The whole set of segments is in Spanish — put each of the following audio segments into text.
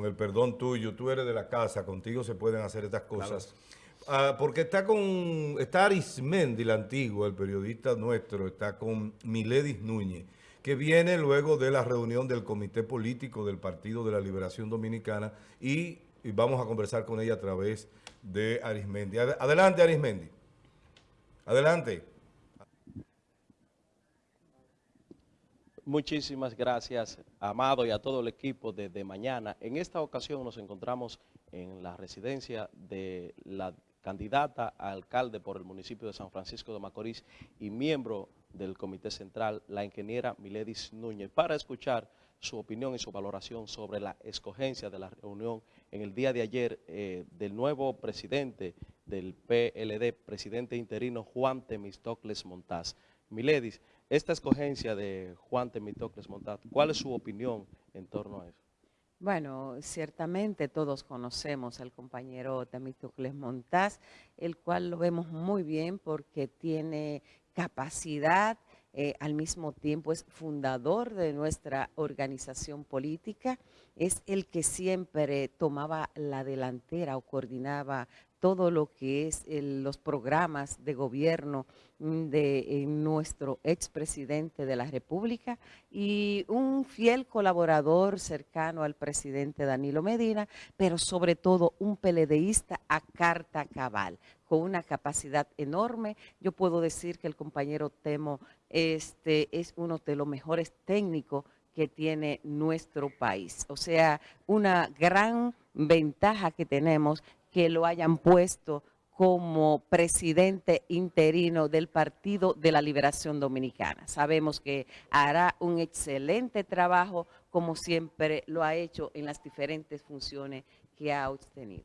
con el perdón tuyo, tú eres de la casa, contigo se pueden hacer estas cosas. Ah, porque está con, está Arismendi, el antiguo, el periodista nuestro, está con Miledis Núñez, que viene luego de la reunión del Comité Político del Partido de la Liberación Dominicana y, y vamos a conversar con ella a través de Arismendi. Adelante, Arismendi. Adelante. Muchísimas gracias, Amado, y a todo el equipo desde mañana. En esta ocasión nos encontramos en la residencia de la candidata a alcalde por el municipio de San Francisco de Macorís y miembro del Comité Central, la ingeniera Miledis Núñez, para escuchar su opinión y su valoración sobre la escogencia de la reunión en el día de ayer eh, del nuevo presidente del PLD, presidente interino Juan Temistocles Montaz. Miledis, esta escogencia de Juan Temistocles Montaz, ¿cuál es su opinión en torno a eso? Bueno, ciertamente todos conocemos al compañero Temistocles Montaz, el cual lo vemos muy bien porque tiene capacidad, eh, al mismo tiempo es fundador de nuestra organización política, es el que siempre tomaba la delantera o coordinaba todo lo que es los programas de gobierno mm, de nuestro expresidente de la República y un fiel colaborador cercano al presidente Danilo Medina, pero sobre todo un peledeísta a carta cabal, con una capacidad enorme. Yo puedo decir que el compañero Temo este, es uno de los mejores técnicos que tiene nuestro país. O sea, una gran ventaja que tenemos que lo hayan puesto como presidente interino del Partido de la Liberación Dominicana. Sabemos que hará un excelente trabajo, como siempre lo ha hecho en las diferentes funciones que ha obtenido.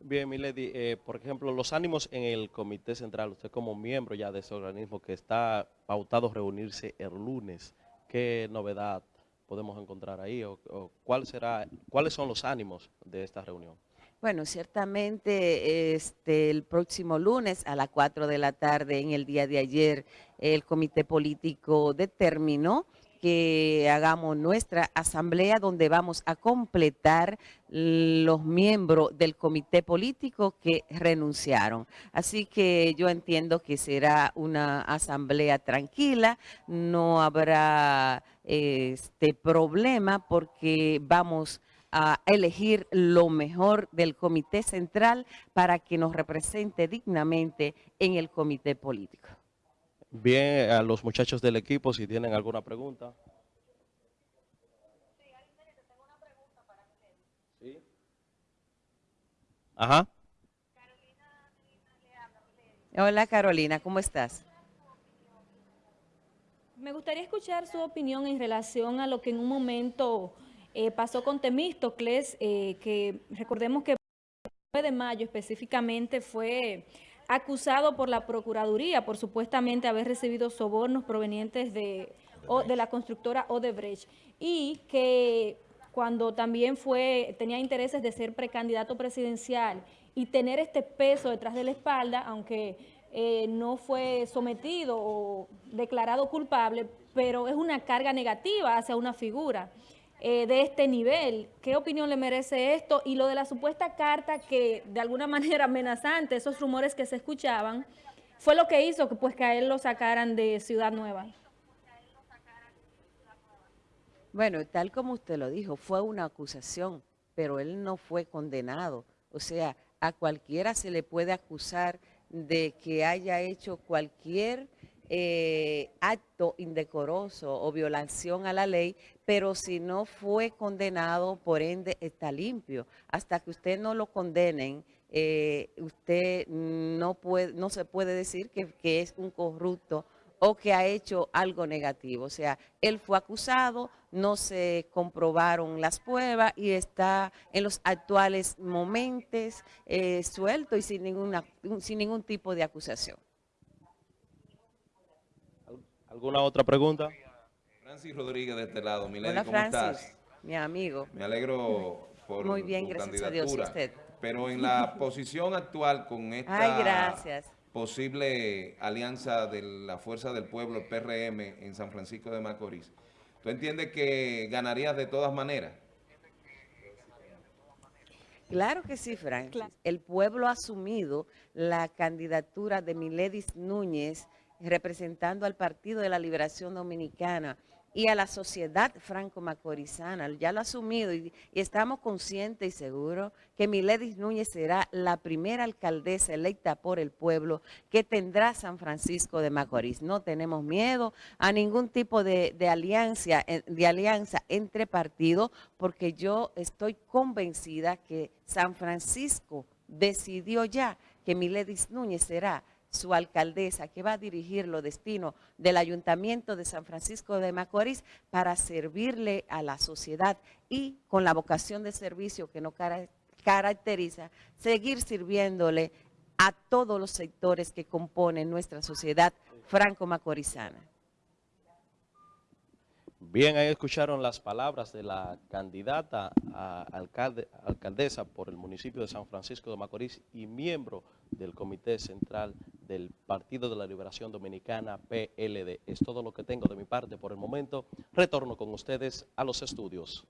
Bien, Milady, eh, por ejemplo, los ánimos en el Comité Central, usted como miembro ya de ese organismo que está pautado reunirse el lunes, ¿qué novedad podemos encontrar ahí o, cuáles son los ánimos de esta reunión? Bueno, ciertamente este, el próximo lunes a las 4 de la tarde, en el día de ayer, el comité político determinó que hagamos nuestra asamblea donde vamos a completar los miembros del comité político que renunciaron. Así que yo entiendo que será una asamblea tranquila, no habrá este problema porque vamos a elegir lo mejor del comité central para que nos represente dignamente en el comité político. Bien, a los muchachos del equipo, si tienen alguna pregunta. ¿Sí? Ajá. Hola Carolina, ¿cómo estás? Me gustaría escuchar su opinión en relación a lo que en un momento eh, pasó con Temístocles, eh, que recordemos que el 9 de mayo específicamente fue acusado por la Procuraduría por supuestamente haber recibido sobornos provenientes de, de la constructora Odebrecht y que cuando también fue tenía intereses de ser precandidato presidencial y tener este peso detrás de la espalda, aunque eh, no fue sometido o declarado culpable, pero es una carga negativa hacia una figura. Eh, de este nivel. ¿Qué opinión le merece esto? Y lo de la supuesta carta que de alguna manera amenazante, esos rumores que se escuchaban, fue lo que hizo que, pues, que a él lo sacaran de Ciudad Nueva. Bueno, tal como usted lo dijo, fue una acusación, pero él no fue condenado. O sea, a cualquiera se le puede acusar de que haya hecho cualquier eh, acto indecoroso o violación a la ley, pero si no fue condenado, por ende está limpio. Hasta que usted no lo condenen, eh, usted no, se puede decir que, que es un corrupto o que ha hecho algo negativo. O sea, él fue acusado, no se comprobaron las pruebas y está en los actuales momentos eh, suelto y sin, ninguna, sin ningún tipo de acusación. ¿Alguna otra pregunta? Francis Rodríguez de este lado. Milady, Hola, ¿cómo Francis, mi amigo. Me alegro por Muy bien, gracias a Dios. usted? Pero en la posición actual con esta posible alianza de la Fuerza del Pueblo, PRM, en San Francisco de Macorís, ¿tú entiendes que ganarías de todas maneras? Claro que sí, Francis. El pueblo ha asumido la candidatura de Miledis Núñez representando al Partido de la Liberación Dominicana y a la sociedad franco-macorizana. Ya lo ha asumido y, estamos conscientes y seguros que Miledis Núñez será la primera alcaldesa electa por el pueblo que tendrá San Francisco de Macorís. No tenemos miedo a ningún tipo de, alianza, eh, de alianza entre partidos porque yo estoy convencida que San Francisco decidió ya que Miledis Núñez será su alcaldesa, que va a dirigir los destinos del Ayuntamiento de San Francisco de Macorís para servirle a la sociedad y con la vocación de servicio que nos caracteriza, seguir sirviéndole a todos los sectores que componen nuestra sociedad franco-macorizana. Bien, ahí escucharon las palabras de la candidata a alcalde, alcaldesa por el municipio de San Francisco de Macorís y miembro del Comité Central del Partido de la Liberación Dominicana, PLD. Es todo lo que tengo de mi parte por el momento. Retorno con ustedes a los estudios.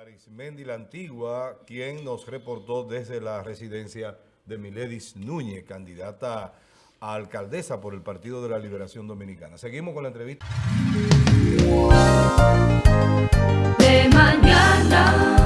Arismendi la Antigua, quien nos reportó desde la residencia de Miledis Núñez, candidata a alcaldesa por el Partido de la Liberación Dominicana. Seguimos con la entrevista. De mañana.